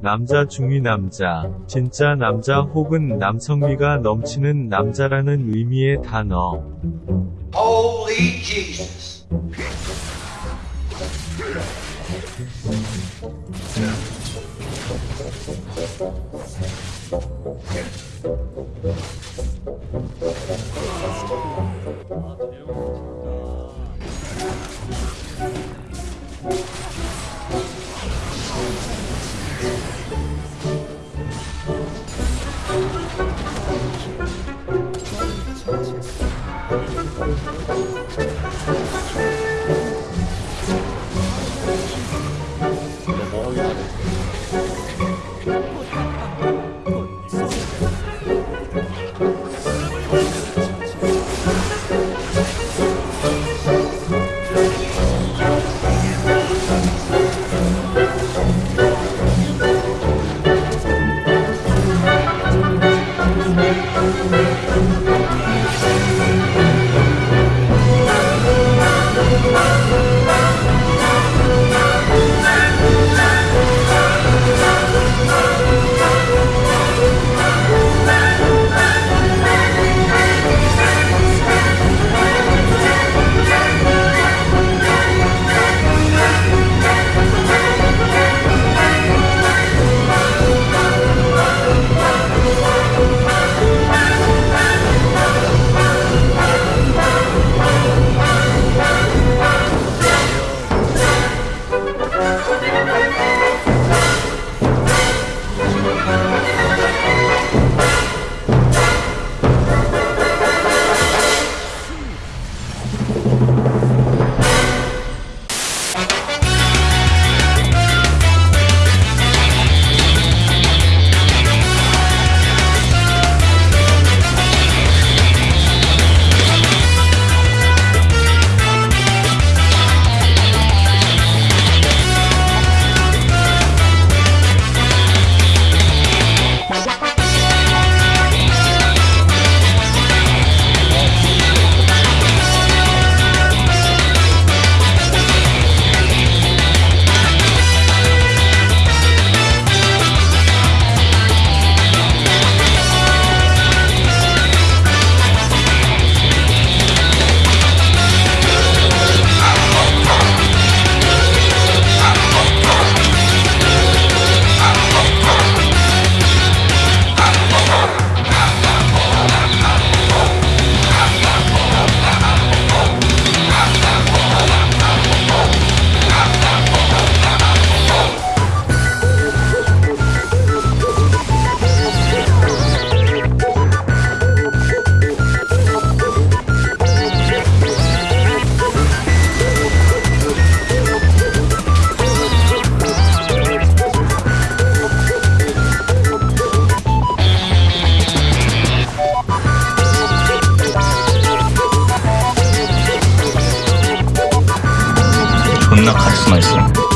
남자 중위 남자, 진짜 남자 혹은 남성미가 넘치는 남자라는 의미의 단어. Holy Jesus. 존나 카리스마 있어.